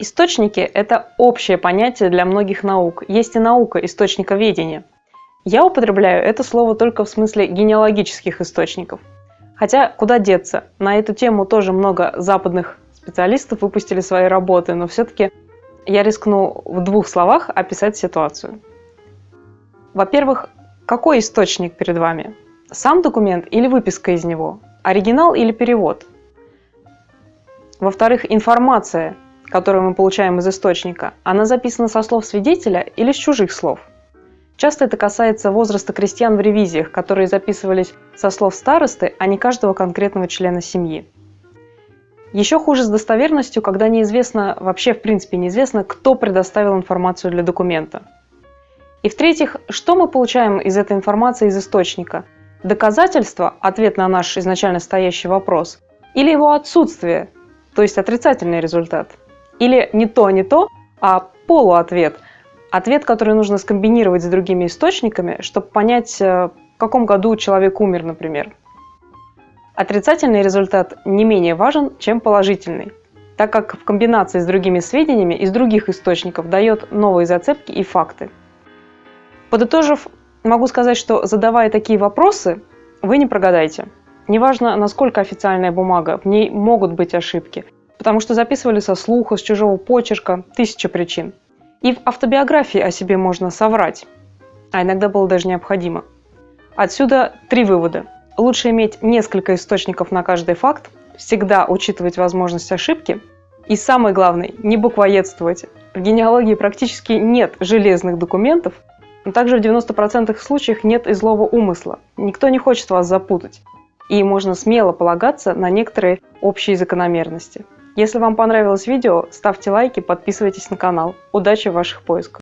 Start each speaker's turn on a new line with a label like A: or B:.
A: Источники – это общее понятие для многих наук. Есть и наука источниковедения. Я употребляю это слово только в смысле генеалогических источников. Хотя куда деться, на эту тему тоже много западных специалистов выпустили свои работы, но все-таки я рискну в двух словах описать ситуацию. Во-первых, какой источник перед вами? Сам документ или выписка из него? Оригинал или перевод? Во-вторых, информация – которую мы получаем из источника, она записана со слов свидетеля или с чужих слов. Часто это касается возраста крестьян в ревизиях, которые записывались со слов старосты, а не каждого конкретного члена семьи. Еще хуже с достоверностью, когда неизвестно, вообще в принципе неизвестно, кто предоставил информацию для документа. И в-третьих, что мы получаем из этой информации из источника? Доказательство, ответ на наш изначально стоящий вопрос, или его отсутствие, то есть отрицательный результат – или не то, не то, а полуответ. Ответ, который нужно скомбинировать с другими источниками, чтобы понять, э, в каком году человек умер, например. Отрицательный результат не менее важен, чем положительный, так как в комбинации с другими сведениями из других источников дает новые зацепки и факты. Подытожив, могу сказать, что задавая такие вопросы, вы не прогадаете. Неважно, насколько официальная бумага, в ней могут быть ошибки – потому что записывали со слуха, с чужого почерка, тысяча причин. И в автобиографии о себе можно соврать, а иногда было даже необходимо. Отсюда три вывода. Лучше иметь несколько источников на каждый факт, всегда учитывать возможность ошибки, и самое главное, не буквоедствовать. В генеалогии практически нет железных документов, но также в 90% случаях нет и злого умысла. Никто не хочет вас запутать. И можно смело полагаться на некоторые общие закономерности. Если вам понравилось видео, ставьте лайки, подписывайтесь на канал. Удачи в ваших поисках!